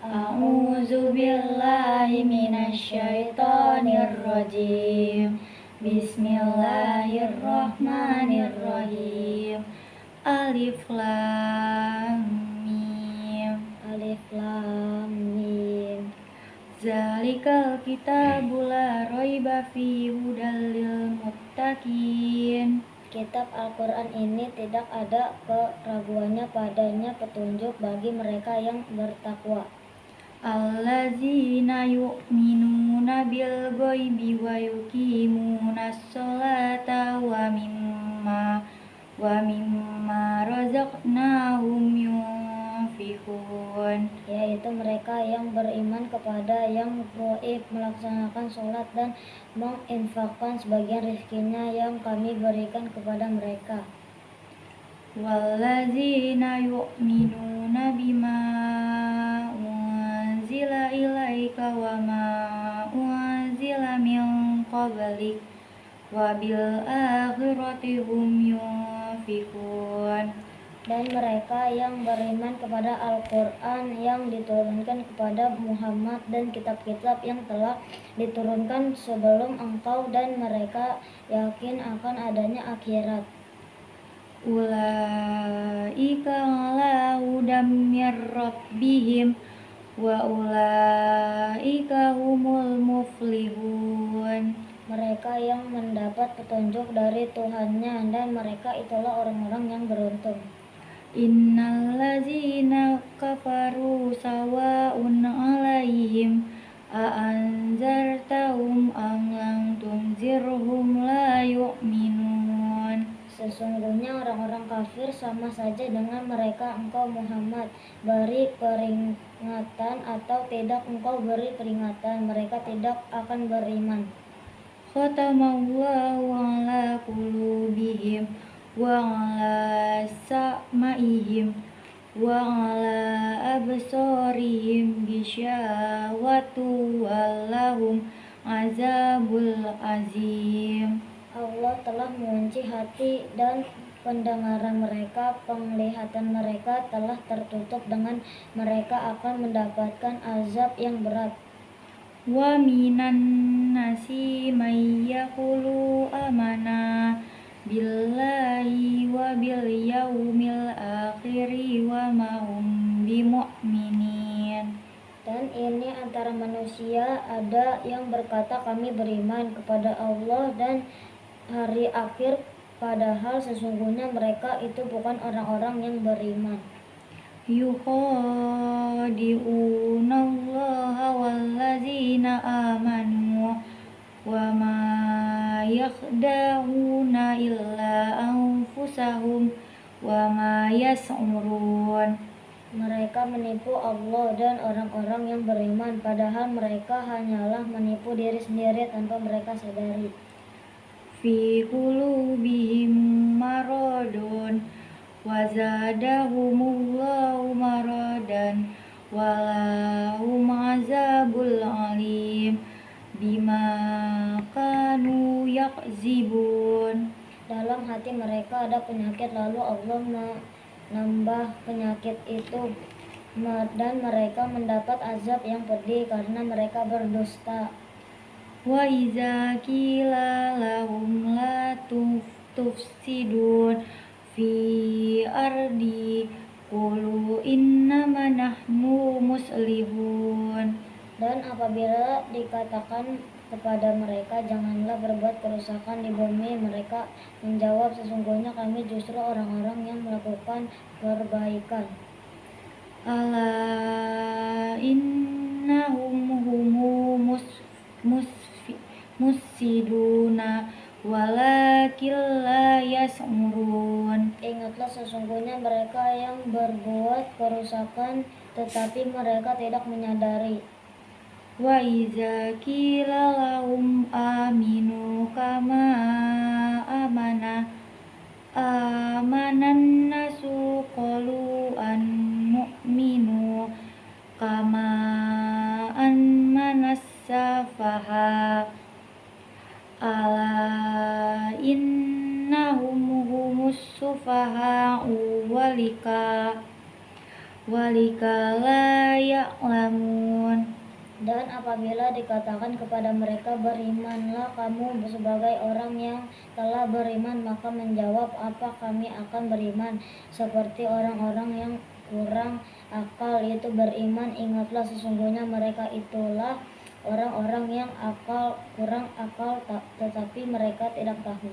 A'udzu billahi minasyaitonir rajim. Bismillahirrahmanirrahim. Alif lam mim. Alif lam mim. Zalikal kitabu la raiba fi hudal lil muttaqin. Kitab Al-Quran ini tidak ada keraguannya padanya petunjuk bagi mereka yang bertakwa. Allazina yu'minuna bil ghaibi wa yuqimuna sholata wa mimma wa mimma razaqnahum yunfiqun. Yaitu mereka yang beriman kepada yang gaib melaksanakan sholat dan menginfakkan sebagian rezekinya yang kami berikan kepada mereka. Wallazina yu'minuna bima ilaika wa ma unzila min qablik wa bil akhirati hum yunfikun. Dan mereka yang beriman kepada Al-Quran yang diturunkan kepada Muhammad dan kitab-kitab yang telah diturunkan sebelum engkau dan mereka yakin akan adanya akhirat. Ulaika ala hudam mir rabbihim wa ulaika humul muflihun. Mereka yang mendapat petunjuk dari Tuhannya dan mereka itulah orang-orang yang beruntung. Innal ladzina kafaru sawa'un 'alaihim a anzartahum am lam tunzirhum la yu'minun. Sesungguhnya orang-orang kafir sama saja dengan mereka engkau Muhammad. Beri peringatan atau tidak engkau beri peringatan mereka tidak akan beriman. Khatamallahu ala qulubihim wa ala sa'maihim wa ala absarihim gisyawatu walahum azabul azim. Allah telah mengunci hati dan pendengaran mereka, penglihatan mereka telah tertutup dengan mereka akan mendapatkan azab yang berat. Wa minan nasi may yaqulu amana billahi wa bil yaumil akhiri wa ma hum bimu'minin. Dan ini antara manusia ada yang berkata kami beriman kepada Allah dan hari akhir padahal sesungguhnya mereka itu bukan orang-orang yang beriman. Yukhadi'una Allah wallazina amanu wa ma yakhda'una illa anfusahum wa ma yas'urun. Mereka menipu Allah dan orang-orang yang beriman padahal mereka hanyalah menipu diri sendiri tanpa mereka sadari fi qulubihim maradun wa zadahumullahu maradan walahum azabul alim bima kanu yakzibun. Dalam hati mereka ada penyakit lalu Allah menambah penyakit itu. Dan mereka mendapat azab yang pedih karena mereka berdusta wa iza qila lahum la tufsidun fi ardi qulu innama nahnu muslihun. Dan apabila dikatakan kepada mereka janganlah berbuat kerusakan di bumi mereka menjawab sesungguhnya kami justru orang-orang yang melakukan perbaikan. Ala innahum humus mus musiduna walakin la yas'urun. Ingatlah sesungguhnya mereka yang berbuat kerusakan tetapi mereka tidak menyadari. Wa iza qila lahum aminu kama amana amanan nasu humus sufaha'u walika walikala ya'lamun. Dan apabila dikatakan kepada mereka berimanlah kamu sebagai orang yang telah beriman maka menjawab apa kami akan beriman? Seperti orang-orang yang kurang akal itu beriman ingatlah sesungguhnya mereka itulah orang-orang yang akal kurang akal tetapi mereka tidak tahu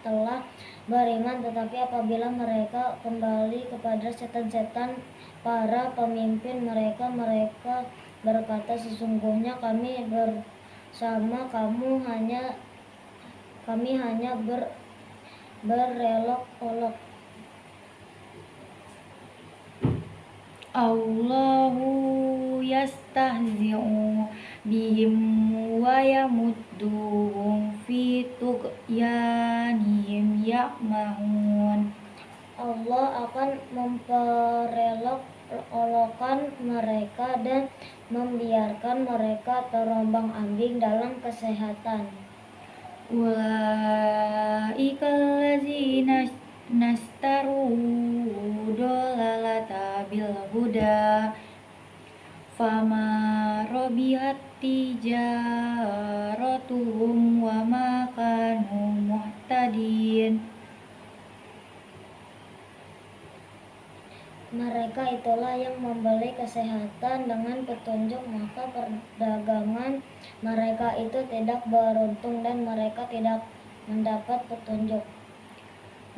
telah beriman tetapi apabila mereka kembali kepada setan-setan para pemimpin mereka mereka berkata sesungguhnya kami ber sama kamu hanya kami hanya ber berelok-olok Allahu yastahzi'u bihim wa yamudduhum fi tughyanihim ya'mahun Allah akan memperelok olokan mereka dan membiarkan mereka terombang ambing dalam kesehatan. Ulaika allazina nastaru fama robihat tijaratuhum wa ma kanu muhtadin Mereka itulah yang membeli kesehatan dengan petunjuk, maka perdagangan mereka itu tidak beruntung dan mereka tidak mendapat petunjuk.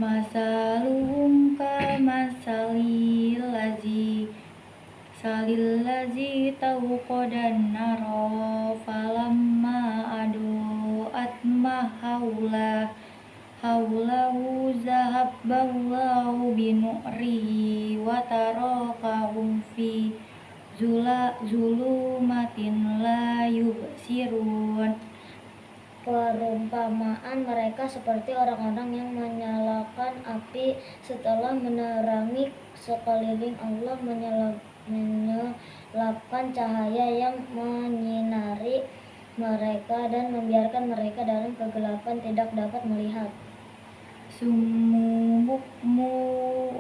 Masaluhum kamasalil lazi salil lazi tawqadan naro falamma adu atmahaulah haulahu zahabballahu binu'rihi wa tarakahum fi zula zulumatin la yubsirun. Perumpamaan mereka seperti orang-orang yang menyalakan api setelah menerangi sekeliling Allah menyelapkan cahaya yang menyinari mereka dan membiarkan mereka dalam kegelapan tidak dapat melihat. Summu bukmu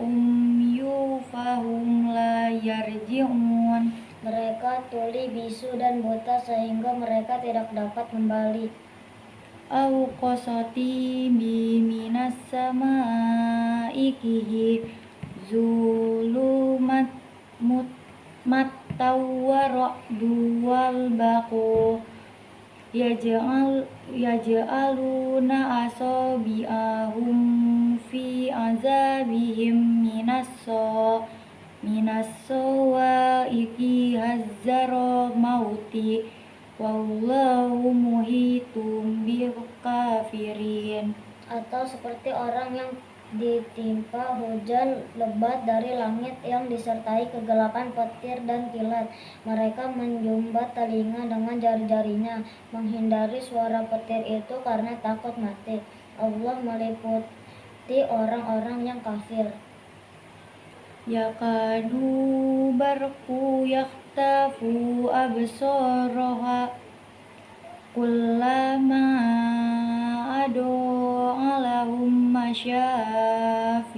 umyu fahum la yarji'un. Mereka tuli bisu dan buta sehingga mereka tidak dapat kembali. Au qasati bi minas sama'i kihi zulumat mattawwa duwal baqu yaj'al yaj'aluna asabi'ahum fi azabihim minasso minasso wa iki hazzara mauti. Wallahu muhitum bil kafirin. Atau seperti orang yang ditimpa hujan lebat dari langit yang disertai kegelapan petir dan kilat. Mereka menjumbat telinga dengan jari-jarinya, menghindari suara petir itu karena takut mati. Allah meliputi orang-orang yang kafir. Yakadu barku yaktafu absoroha kullama ado alahum masyafi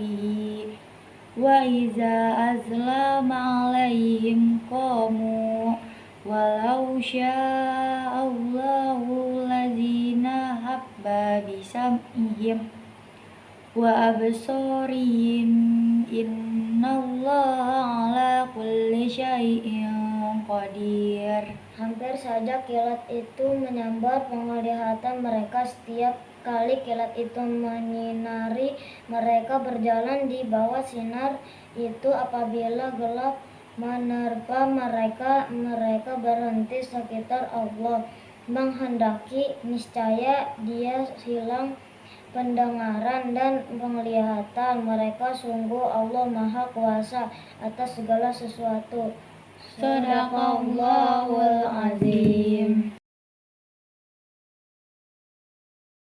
wa iza azlama alaihim qamu walau sya'allahu lazina habba bisam'ihim wa absorihim innallaha ala kulli syai'in qadir Hampir saja kilat itu menyambar penglihatan mereka. Setiap kali kilat itu menyinari mereka berjalan di bawah sinar itu. Apabila gelap menerpa mereka mereka berhenti sekitar Allah. Menghendaki niscaya dia hilang pendengaran dan penglihatan. Mereka sungguh Allah maha kuasa atas segala sesuatu صدق الله العظيم.